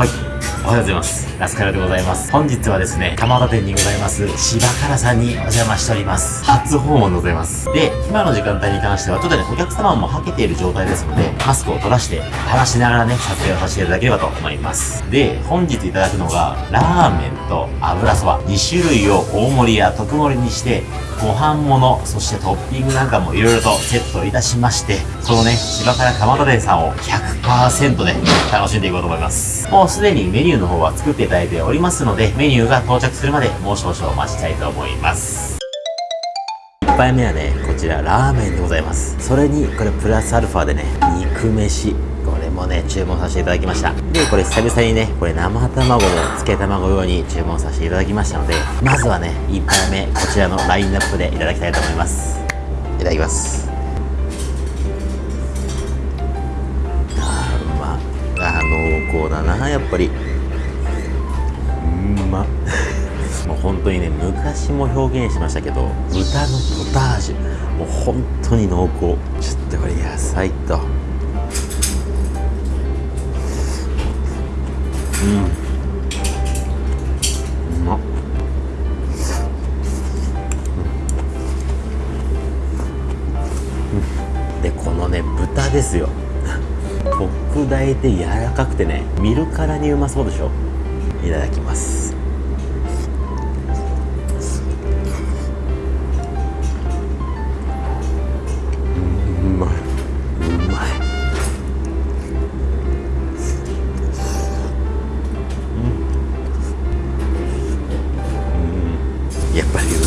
はい。おはようございます。ラスカルでございます。本日はですね、蒲田店にございます、芝からさんにお邪魔しております。初訪問でございます。で、今の時間帯に関しては、ちょっとね、お客様もはけている状態ですので、マスクを取らして、話しながらね、撮影をさせていただければと思います。で、本日いただくのが、ラーメンと油そば、2種類を大盛りや特盛りにして、ご飯物、そしてトッピングなんかもいろいろとセットいたしまして、そのね、芝から蒲田店さんを100%で楽しんでいこうと思います。もうすでにメニューの方は作っていただいておりますので、メニューが到着するまでもう少々お待ちたいと思います。1杯目はね、こちらラーメンでございます。それに、これプラスアルファでね、肉飯。これもね、注文させていただきました。で、これ久々にね、これ生卵もつけ卵用に注文させていただきましたので、まずはね、1杯目、こちらのラインナップでいただきたいと思います。いただきます。あーうまあ濃厚だなやっぱり本当にね昔も表現しましたけど豚のポタージュ。もう本当に濃厚。ちょっとこれ野菜と。うん。うまっ。でこのね豚ですよ。特大で柔らかくてね見るからにうまそうでしょ。いただきます。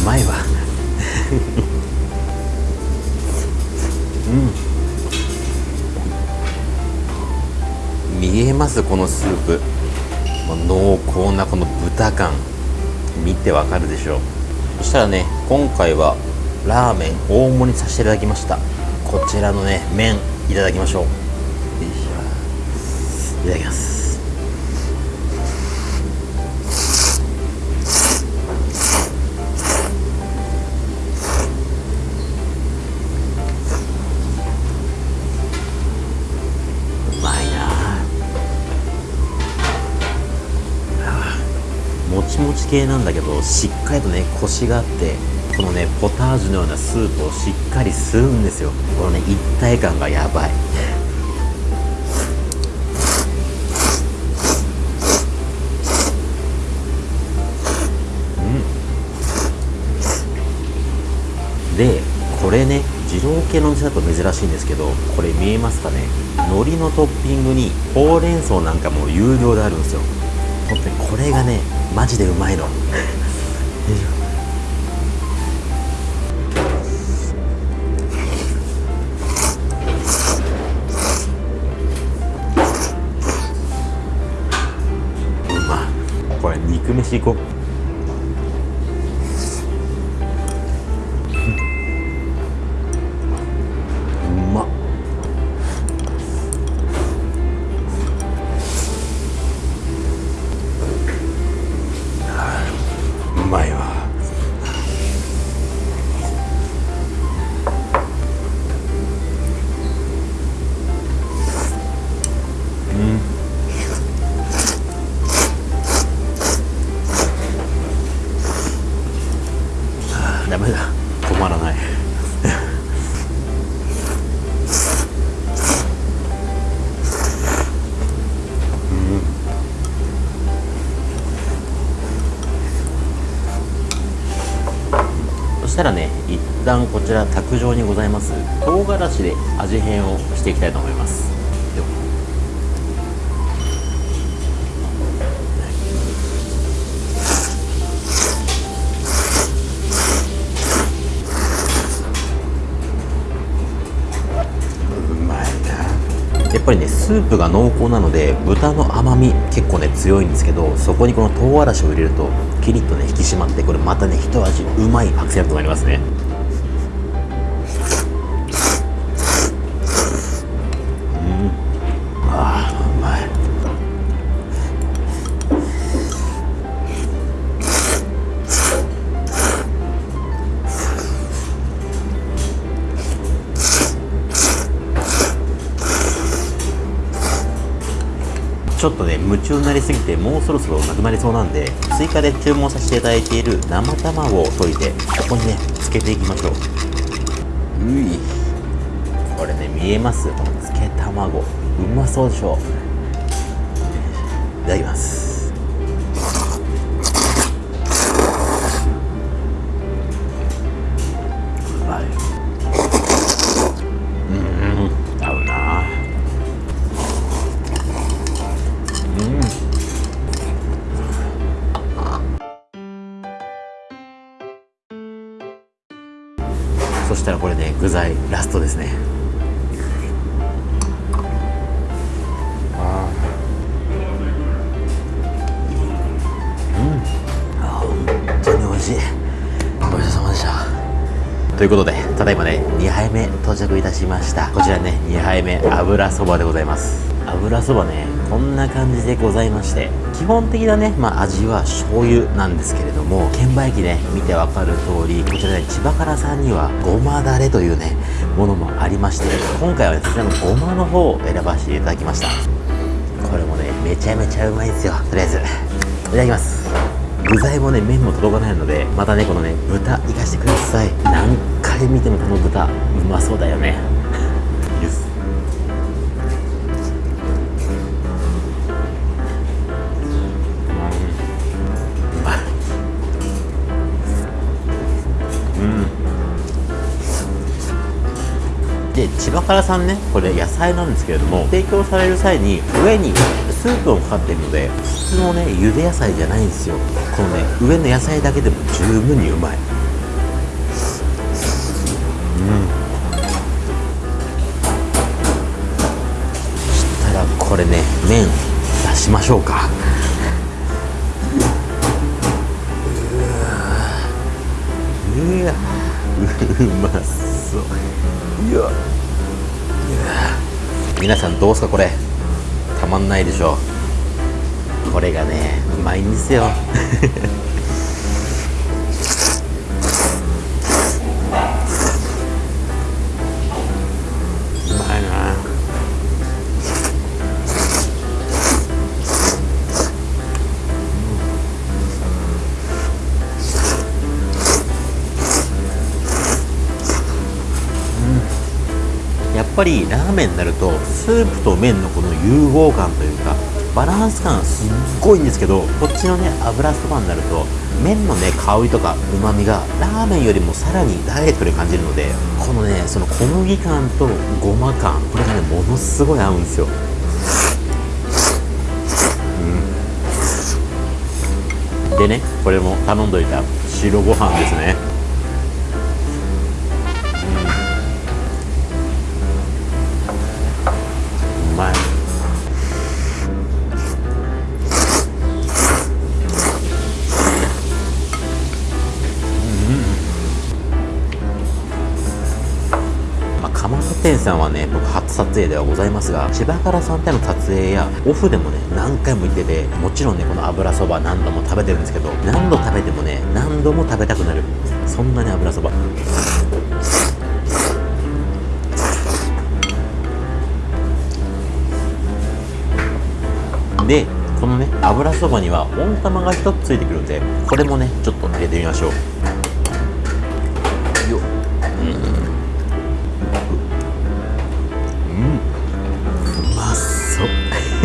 まいわ見えますこのスープ。濃厚なこの豚感。見てわかるでしょう。そしたらね今回はラーメン大盛りにさせていただきました。こちらのね麺いただきましょう。よいしょ。いただきますちもち系なんだけどしっかりとねコシがあってこのねポタージュのようなスープをしっかり吸うんですよ。このね一体感がやばい。うん。でこれね二郎系のお店だと珍しいんですけどこれ見えますかね？海苔のトッピングにほうれん草なんかも有料であるんですよ。本当にこれがねマジでうまいの。よいしょうまこれ肉飯行こうしたらね一旦こちら卓上にございます唐辛子で味変をしていきたいと思います。やっぱりねスープが濃厚なので豚の甘み結構ね強いんですけどそこにこの唐辛子を入れるとキリッとね引き締まってこれまたね一味うまいアクセントになりますね。ちょっとね夢中になりすぎてもうそろそろなくなりそうなんで追加で注文させていただいている生卵を溶いてここにねつけていきましょう。うい。これね見えます？このつけ卵。うまそうでしょ？ういただきます。そしたらこれで具材ラストですね。ということでただいまね2杯目到着いたしました。こちらね2杯目油そばでございます。油そばねこんな感じでございまして基本的なね、まあ、味は醤油なんですけれども券売機ね見てわかる通りこちらね千葉からさんにはごまだれというねものもありまして今回はねそちらのごまの方を選ばせていただきました。これもねめちゃめちゃうまいですよ。とりあえずいただきます。具材もね麺も届かないのでまたねこのね豚いかしてください。回見てもこの豚うまそうだよね。で千葉からさんねこれ野菜なんですけれども提供される際に上にスープをかかっているので普通のね茹で野菜じゃないんですよ。このね上の野菜だけでも十分にうまいれね麺出しましょうか。うわうまそう。いや皆さんどうすかこれ。たまんないでしょ。これがねうまいんですよ。ぱりラーメンになるとスープと麺のこの融合感というかバランス感すっごいんですけどこっちのね油そばになると麺のね香りとかうまみがラーメンよりもさらにダイレクトで感じるのでこのねその小麦感とごま感これがねものすごい合うんですよ。でねこれも頼んどいた白ご飯ですね。さんはね僕初撮影ではございますが千葉からさんっての撮影やオフでもね何回も行っててもちろんねこの油そば何度も食べてるんですけど何度食べてもね何度も食べたくなる。そんなに油そば。でこのね油そばには温玉が1つついてくるんでこれもねちょっと入れてみましょう。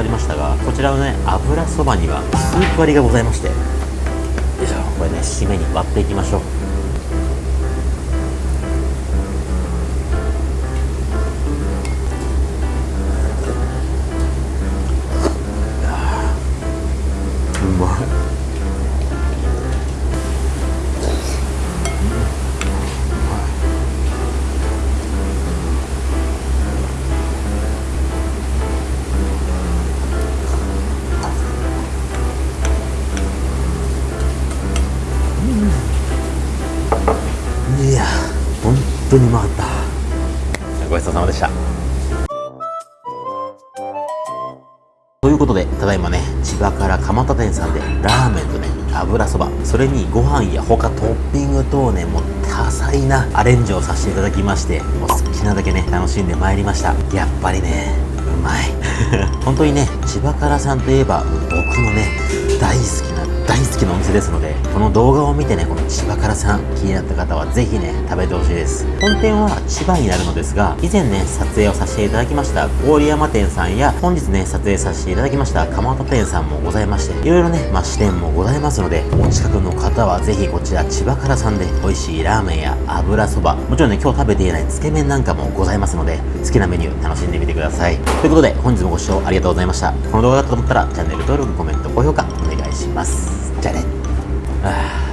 わりましたがこちらのね油そばにはスープ割りがございましてよいしょこれね締めに割っていきましょうう。そうさまでした。ということでただいまね千葉から蒲田店さんでラーメンとね油そばそれにご飯や他トッピング等ねもう多彩なアレンジをさせていただきましてもう好きなだけね楽しんでまいりました。やっぱりねうまい。本当にね千葉からさんといえば僕のね大好き大好きなお店ですのでこの動画を見てねこの千葉からさん気になった方はぜひね食べてほしいです。本店は千葉になるのですが以前ね撮影をさせていただきました郡山店さんや本日ね撮影させていただきました蒲田店さんもございましていろいろねまあ支店もございますのでお近くの方はぜひこちら千葉からさんで美味しいラーメンや油そばもちろんね今日食べていないつけ麺なんかもございますので好きなメニュー楽しんでみてください。ということで本日もご視聴ありがとうございました。この動画だったと思ったらチャンネル登録コメント高評価いします。じゃあね。あ